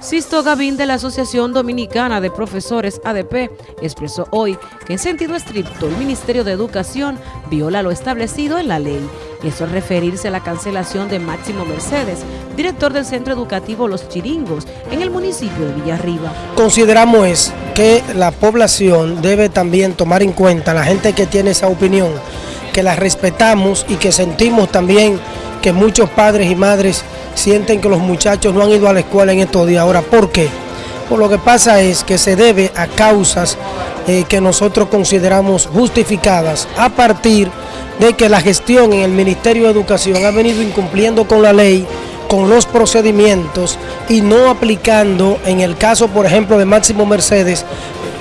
Sisto Gavín de la Asociación Dominicana de Profesores ADP expresó hoy que en sentido estricto el Ministerio de Educación viola lo establecido en la ley. Y eso es referirse a la cancelación de Máximo Mercedes, director del Centro Educativo Los Chiringos, en el municipio de Villarriba. Consideramos que la población debe también tomar en cuenta, la gente que tiene esa opinión, que la respetamos y que sentimos también que muchos padres y madres sienten que los muchachos no han ido a la escuela en estos días. Ahora, ¿por qué? Por lo que pasa es que se debe a causas eh, que nosotros consideramos justificadas a partir de que la gestión en el Ministerio de Educación ha venido incumpliendo con la ley, con los procedimientos y no aplicando, en el caso por ejemplo de Máximo Mercedes,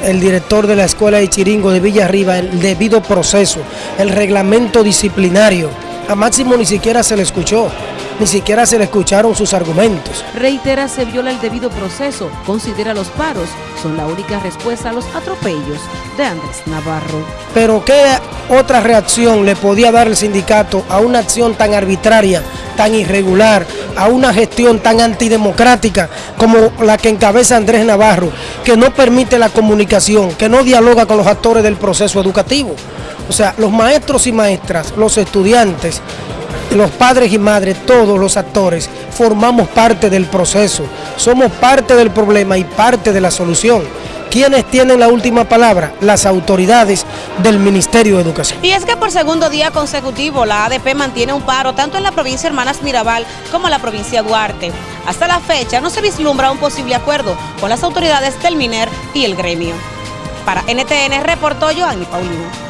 el director de la Escuela de Chiringo de Villarriba, el debido proceso, el reglamento disciplinario. A Máximo ni siquiera se le escuchó ni siquiera se le escucharon sus argumentos. Reitera se viola el debido proceso, considera los paros, son la única respuesta a los atropellos de Andrés Navarro. Pero ¿qué otra reacción le podía dar el sindicato a una acción tan arbitraria, tan irregular, a una gestión tan antidemocrática como la que encabeza Andrés Navarro, que no permite la comunicación, que no dialoga con los actores del proceso educativo? O sea, los maestros y maestras, los estudiantes, los padres y madres, todos los actores, formamos parte del proceso, somos parte del problema y parte de la solución. ¿Quiénes tienen la última palabra? Las autoridades del Ministerio de Educación. Y es que por segundo día consecutivo la ADP mantiene un paro tanto en la provincia Hermanas Mirabal como en la provincia Duarte. Hasta la fecha no se vislumbra un posible acuerdo con las autoridades del MINER y el gremio. Para NTN reportó Joanny Paulino.